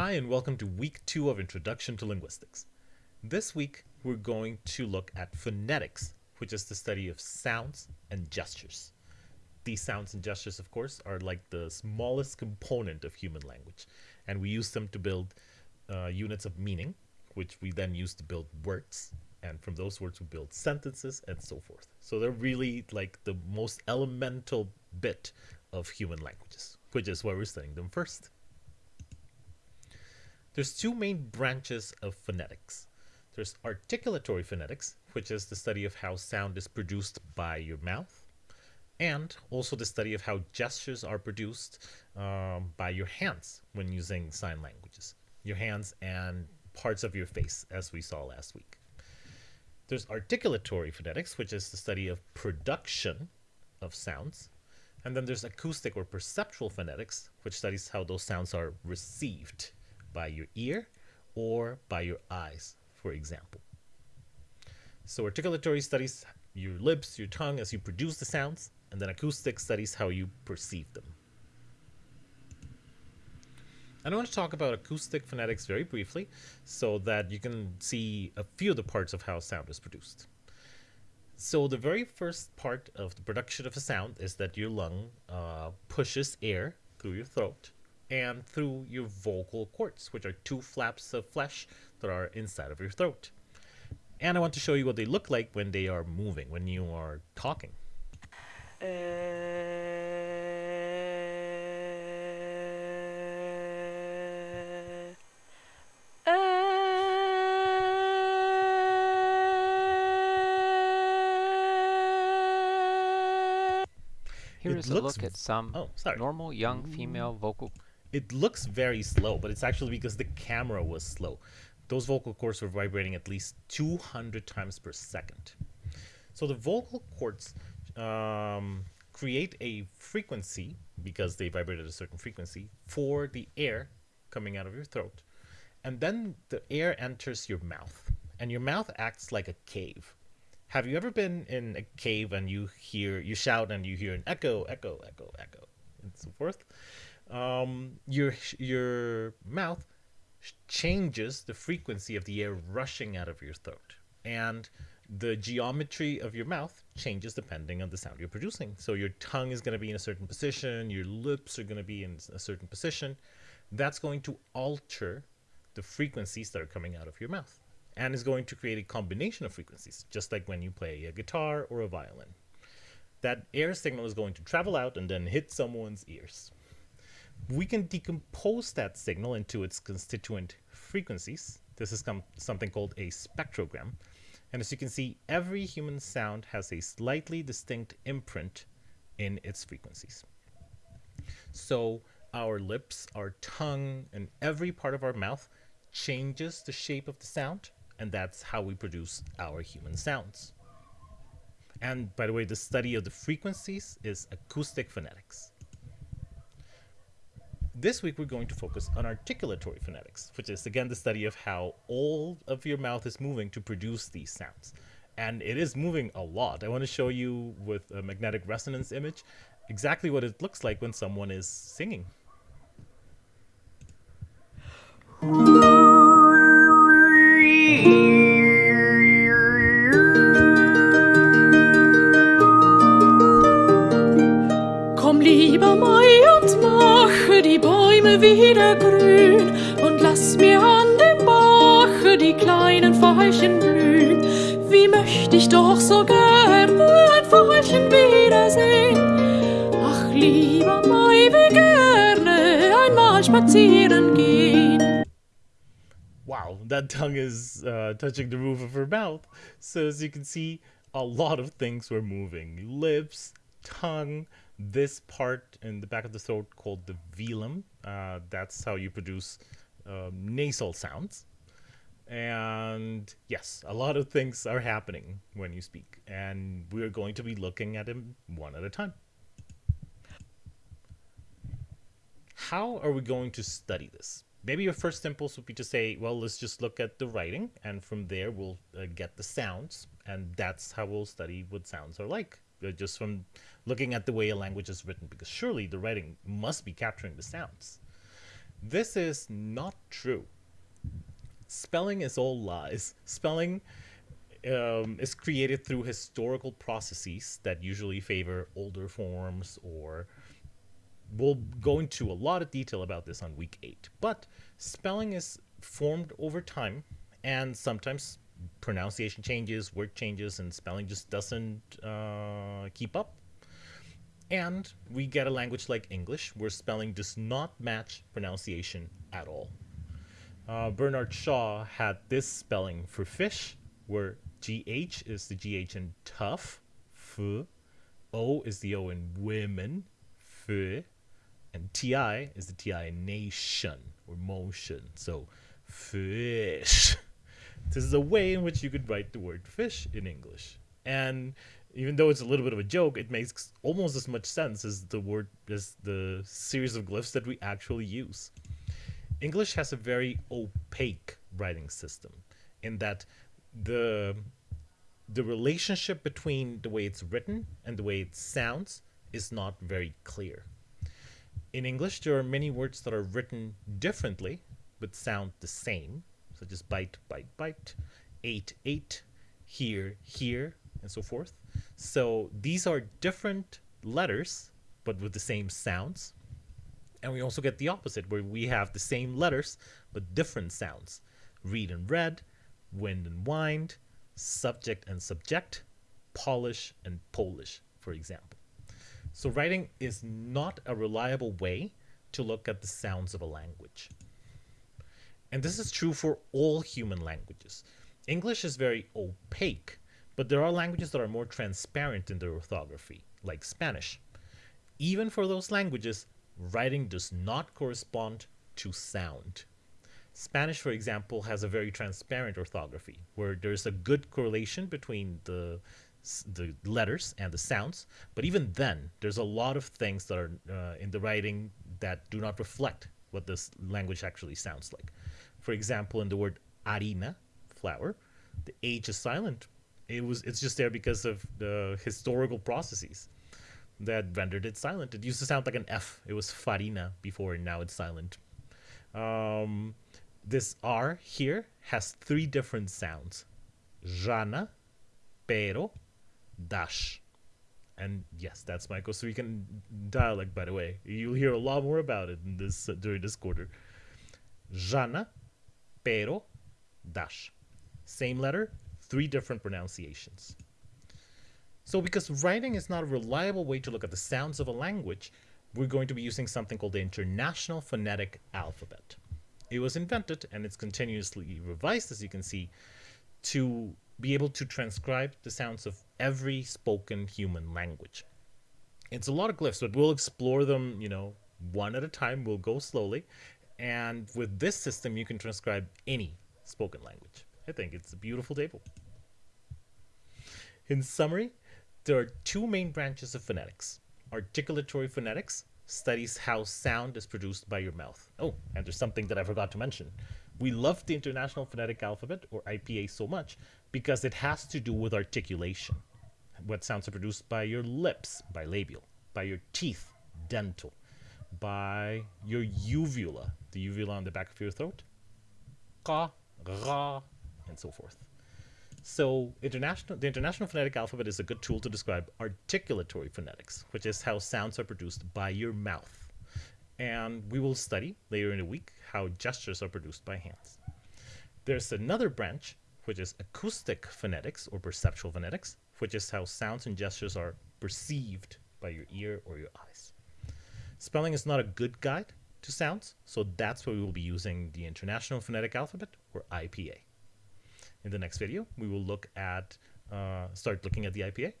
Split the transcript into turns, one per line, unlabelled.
Hi, and welcome to week two of Introduction to Linguistics. This week, we're going to look at phonetics, which is the study of sounds and gestures. These sounds and gestures, of course, are like the smallest component of human language, and we use them to build uh, units of meaning, which we then use to build words, and from those words, we build sentences and so forth. So they're really like the most elemental bit of human languages, which is why we're studying them first. There's two main branches of phonetics. There's articulatory phonetics, which is the study of how sound is produced by your mouth, and also the study of how gestures are produced um, by your hands when using sign languages. Your hands and parts of your face, as we saw last week. There's articulatory phonetics, which is the study of production of sounds. And then there's acoustic or perceptual phonetics, which studies how those sounds are received by your ear or by your eyes, for example. So articulatory studies your lips, your tongue as you produce the sounds, and then acoustic studies how you perceive them. And I want to talk about acoustic phonetics very briefly so that you can see a few of the parts of how sound is produced. So the very first part of the production of a sound is that your lung uh, pushes air through your throat and through your vocal cords, which are two flaps of flesh that are inside of your throat. And I want to show you what they look like when they are moving, when you are talking.
Uh,
Here
It
is a look at some
Oh, sorry.
normal young female vocal.
It looks very slow, but it's actually because the camera was slow. Those vocal cords were vibrating at least 200 times per second. So the vocal cords um, create a frequency because they vibrate at a certain frequency for the air coming out of your throat. And then the air enters your mouth, and your mouth acts like a cave. Have you ever been in a cave and you hear, you shout and you hear an echo, echo, echo, echo, and so forth? Um, your your mouth changes the frequency of the air rushing out of your throat, and the geometry of your mouth changes depending on the sound you're producing. So your tongue is going to be in a certain position, your lips are going to be in a certain position. That's going to alter the frequencies that are coming out of your mouth and is going to create a combination of frequencies, just like when you play a guitar or a violin. That air signal is going to travel out and then hit someone's ears. We can decompose that signal into its constituent frequencies. This is something called a spectrogram. And as you can see, every human sound has a slightly distinct imprint in its frequencies. So our lips, our tongue, and every part of our mouth changes the shape of the sound and that's how we produce our human sounds. And by the way, the study of the frequencies is acoustic phonetics. This week we're going to focus on articulatory phonetics, which is again the study of how all of your mouth is moving to produce these sounds. And it is moving a lot. I want to show you with a magnetic resonance image exactly what it looks like when someone is singing.
Wieder grün und lass mir an dem Bache die kleinen Veilchen blühen. Wie möchte ich doch so gerne ein Veilchen wiedersehen. Ach lieber Mai, wie gerne einmal spazieren gehen.
Wow, that tongue is uh, touching the roof of her mouth. So as you can see, a lot of things were moving. Lips, tongue, this part in the back of the throat called the velum. Uh, that's how you produce um, nasal sounds. And yes, a lot of things are happening when you speak, and we're going to be looking at them one at a time. How are we going to study this? Maybe your first impulse would be to say, well, let's just look at the writing, and from there we'll uh, get the sounds, and that's how we'll study what sounds are like uh, just from looking at the way a language is written, because surely the writing must be capturing the sounds. This is not true. Spelling is all lies. Spelling um, is created through historical processes that usually favor older forms or we'll go into a lot of detail about this on week eight. But spelling is formed over time, and sometimes pronunciation changes, word changes, and spelling just doesn't uh, keep up. And we get a language like English where spelling does not match pronunciation at all. Uh, Bernard Shaw had this spelling for fish, where GH is the GH in tough, f, O is the O in women, f, and TI is the TI in nation or motion. So fish. This is a way in which you could write the word fish in English. And even though it's a little bit of a joke, it makes almost as much sense as the word as the series of glyphs that we actually use. English has a very opaque writing system in that the the relationship between the way it's written and the way it sounds is not very clear. In English, there are many words that are written differently but sound the same, such as bite, bite, bite, ate, ate, here, here, and so forth. So these are different letters but with the same sounds. And we also get the opposite, where we have the same letters but different sounds. Read and read, wind and wind, subject and subject, polish and Polish, for example. So writing is not a reliable way to look at the sounds of a language. And this is true for all human languages. English is very opaque, but there are languages that are more transparent in their orthography, like Spanish. Even for those languages, writing does not correspond to sound. Spanish, for example, has a very transparent orthography where there's a good correlation between the the letters and the sounds. But even then, there's a lot of things that are uh, in the writing that do not reflect what this language actually sounds like. For example, in the word harina, flour, the H is silent. It was it's just there because of the historical processes that rendered it silent. It used to sound like an F. It was farina before, and now it's silent. Um, this R here has three different sounds. Jana, pero, dash. And yes, that's my Costa Rican dialect, by the way. You'll hear a lot more about it in this uh, during this quarter. Jana, pero, dash. Same letter, three different pronunciations. So because writing is not a reliable way to look at the sounds of a language, we're going to be using something called the International Phonetic Alphabet. It was invented and it's continuously revised, as you can see, to be able to transcribe the sounds of every spoken human language. It's a lot of glyphs, but we'll explore them, you know, one at a time. We'll go slowly. And with this system, you can transcribe any spoken language. I think it's a beautiful table. In summary, there are two main branches of phonetics. Articulatory phonetics studies how sound is produced by your mouth. Oh, and there's something that I forgot to mention. We love the International Phonetic Alphabet, or IPA, so much because it has to do with articulation. What sounds are produced by your lips, bilabial, by your teeth, dental, by your uvula, the uvula on the back of your throat, ka, ra, and so forth. So international, the International Phonetic Alphabet is a good tool to describe articulatory phonetics, which is how sounds are produced by your mouth. And we will study later in the week how gestures are produced by hands. There's another branch, which is acoustic phonetics or perceptual phonetics, which is how sounds and gestures are perceived by your ear or your eyes. Spelling is not a good guide to sounds, so that's why we will be using the International Phonetic Alphabet, or IPA. In the next video, we will look at, uh, start looking at the IPA,